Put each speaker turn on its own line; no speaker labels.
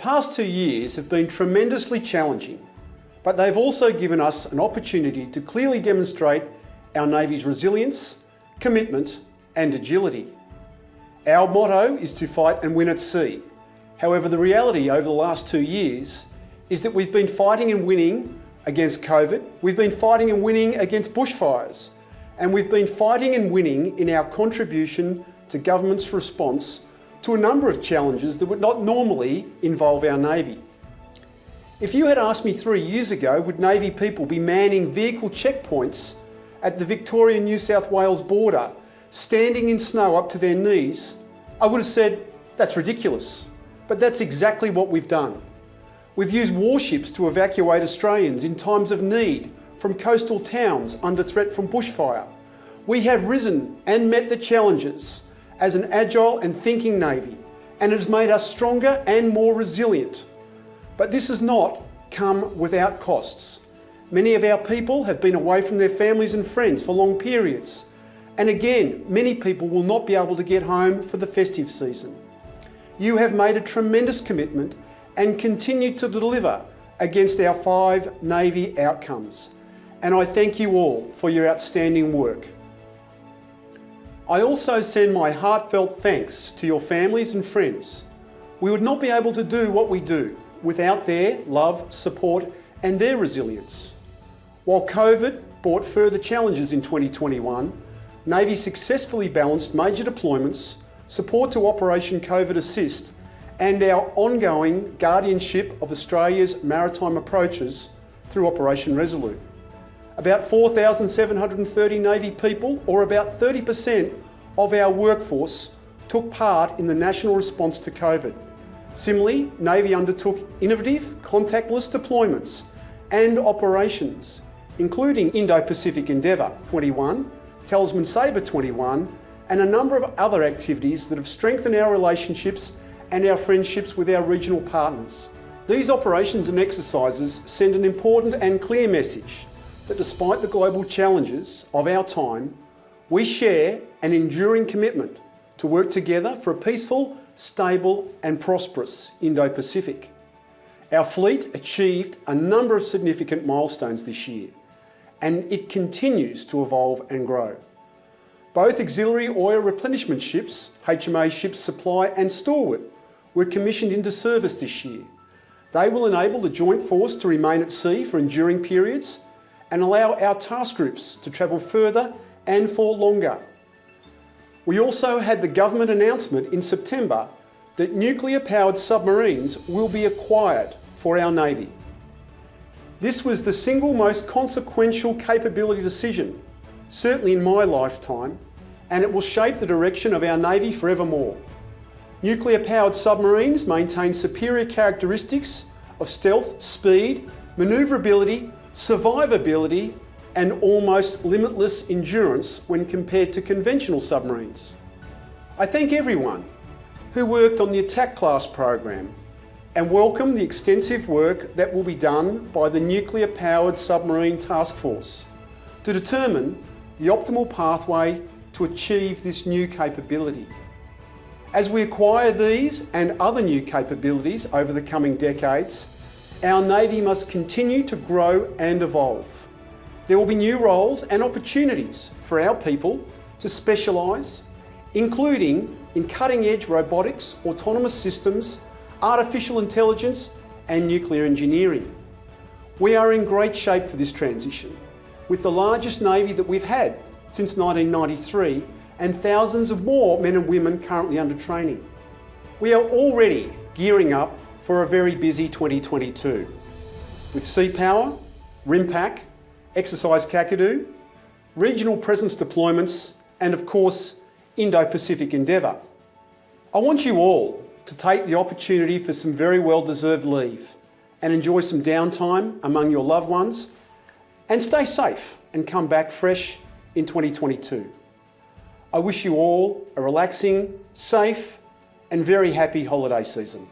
past two years have been tremendously challenging, but they've also given us an opportunity to clearly demonstrate our Navy's resilience, commitment and agility. Our motto is to fight and win at sea. However, the reality over the last two years is that we've been fighting and winning against COVID, we've been fighting and winning against bushfires, and we've been fighting and winning in our contribution to government's response to a number of challenges that would not normally involve our Navy. If you had asked me three years ago, would Navy people be manning vehicle checkpoints at the Victoria-New South Wales border, standing in snow up to their knees, I would have said, that's ridiculous. But that's exactly what we've done. We've used warships to evacuate Australians in times of need from coastal towns under threat from bushfire. We have risen and met the challenges as an agile and thinking Navy, and it has made us stronger and more resilient. But this has not come without costs. Many of our people have been away from their families and friends for long periods. And again, many people will not be able to get home for the festive season. You have made a tremendous commitment and continue to deliver against our five Navy outcomes. And I thank you all for your outstanding work. I also send my heartfelt thanks to your families and friends. We would not be able to do what we do without their love, support and their resilience. While COVID brought further challenges in 2021, Navy successfully balanced major deployments, support to Operation COVID Assist and our ongoing guardianship of Australia's maritime approaches through Operation Resolute. About 4,730 Navy people, or about 30% of our workforce, took part in the national response to COVID. Similarly, Navy undertook innovative contactless deployments and operations, including Indo-Pacific Endeavour 21, Talisman Sabre 21, and a number of other activities that have strengthened our relationships and our friendships with our regional partners. These operations and exercises send an important and clear message that despite the global challenges of our time, we share an enduring commitment to work together for a peaceful, stable and prosperous Indo-Pacific. Our fleet achieved a number of significant milestones this year and it continues to evolve and grow. Both auxiliary oil replenishment ships, HMA Ships Supply and Stalwart, were commissioned into service this year. They will enable the Joint Force to remain at sea for enduring periods and allow our task groups to travel further and for longer. We also had the government announcement in September that nuclear-powered submarines will be acquired for our Navy. This was the single most consequential capability decision, certainly in my lifetime, and it will shape the direction of our Navy forevermore. Nuclear-powered submarines maintain superior characteristics of stealth, speed, manoeuvrability survivability and almost limitless endurance when compared to conventional submarines. I thank everyone who worked on the Attack Class program and welcome the extensive work that will be done by the Nuclear Powered Submarine Task Force to determine the optimal pathway to achieve this new capability. As we acquire these and other new capabilities over the coming decades, our Navy must continue to grow and evolve. There will be new roles and opportunities for our people to specialise, including in cutting-edge robotics, autonomous systems, artificial intelligence and nuclear engineering. We are in great shape for this transition, with the largest Navy that we've had since 1993 and thousands of more men and women currently under training. We are already gearing up for a very busy 2022 with Sea Power, RIMPAC, Exercise Kakadu, regional presence deployments and of course Indo-Pacific Endeavour. I want you all to take the opportunity for some very well-deserved leave and enjoy some downtime among your loved ones and stay safe and come back fresh in 2022. I wish you all a relaxing, safe and very happy holiday season.